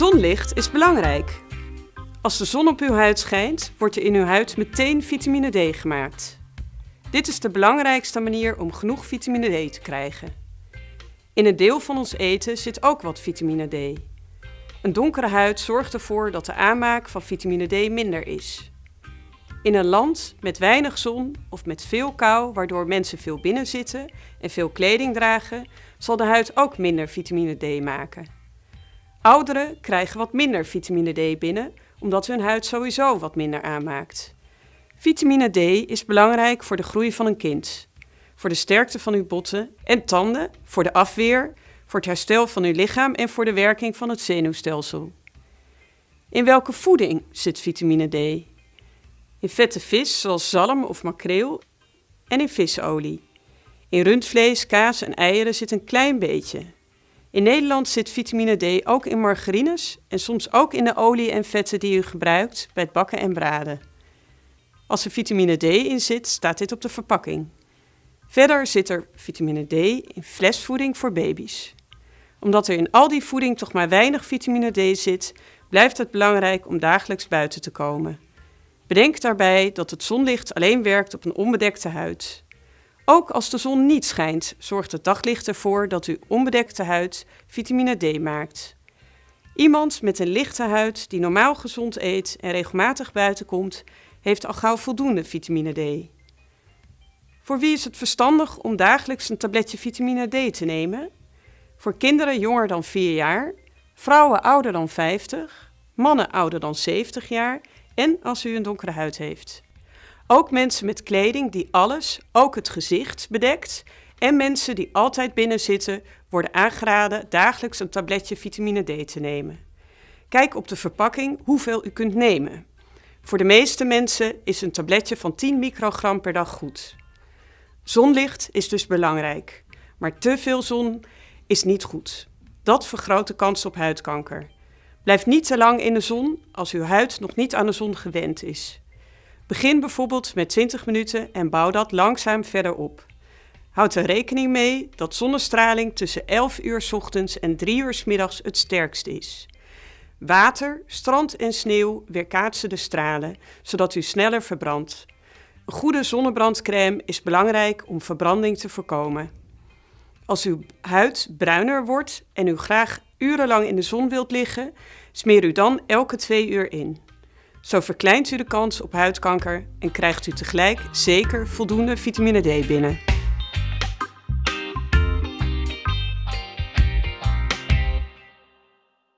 Zonlicht is belangrijk. Als de zon op uw huid schijnt, wordt er in uw huid meteen vitamine D gemaakt. Dit is de belangrijkste manier om genoeg vitamine D te krijgen. In een deel van ons eten zit ook wat vitamine D. Een donkere huid zorgt ervoor dat de aanmaak van vitamine D minder is. In een land met weinig zon of met veel kou, waardoor mensen veel binnen zitten en veel kleding dragen, zal de huid ook minder vitamine D maken. Ouderen krijgen wat minder vitamine D binnen, omdat hun huid sowieso wat minder aanmaakt. Vitamine D is belangrijk voor de groei van een kind, voor de sterkte van uw botten en tanden, voor de afweer, voor het herstel van uw lichaam en voor de werking van het zenuwstelsel. In welke voeding zit vitamine D? In vette vis zoals zalm of makreel en in visolie. In rundvlees, kaas en eieren zit een klein beetje. In Nederland zit vitamine D ook in margarines en soms ook in de olie en vetten die u gebruikt bij het bakken en braden. Als er vitamine D in zit, staat dit op de verpakking. Verder zit er vitamine D in flesvoeding voor baby's. Omdat er in al die voeding toch maar weinig vitamine D zit, blijft het belangrijk om dagelijks buiten te komen. Bedenk daarbij dat het zonlicht alleen werkt op een onbedekte huid. Ook als de zon niet schijnt, zorgt het daglicht ervoor dat uw onbedekte huid vitamine D maakt. Iemand met een lichte huid die normaal gezond eet en regelmatig buiten komt, heeft al gauw voldoende vitamine D. Voor wie is het verstandig om dagelijks een tabletje vitamine D te nemen? Voor kinderen jonger dan 4 jaar, vrouwen ouder dan 50, mannen ouder dan 70 jaar en als u een donkere huid heeft. Ook mensen met kleding die alles, ook het gezicht, bedekt en mensen die altijd binnen zitten, worden aangeraden dagelijks een tabletje vitamine D te nemen. Kijk op de verpakking hoeveel u kunt nemen. Voor de meeste mensen is een tabletje van 10 microgram per dag goed. Zonlicht is dus belangrijk, maar te veel zon is niet goed. Dat vergroot de kans op huidkanker. Blijf niet te lang in de zon als uw huid nog niet aan de zon gewend is. Begin bijvoorbeeld met 20 minuten en bouw dat langzaam verder op. Houd er rekening mee dat zonnestraling tussen 11 uur ochtends en 3 uur middags het sterkst is. Water, strand en sneeuw weerkaatsen de stralen, zodat u sneller verbrandt. Een goede zonnebrandcrème is belangrijk om verbranding te voorkomen. Als uw huid bruiner wordt en u graag urenlang in de zon wilt liggen, smeer u dan elke twee uur in. Zo verkleint u de kans op huidkanker en krijgt u tegelijk zeker voldoende vitamine D binnen.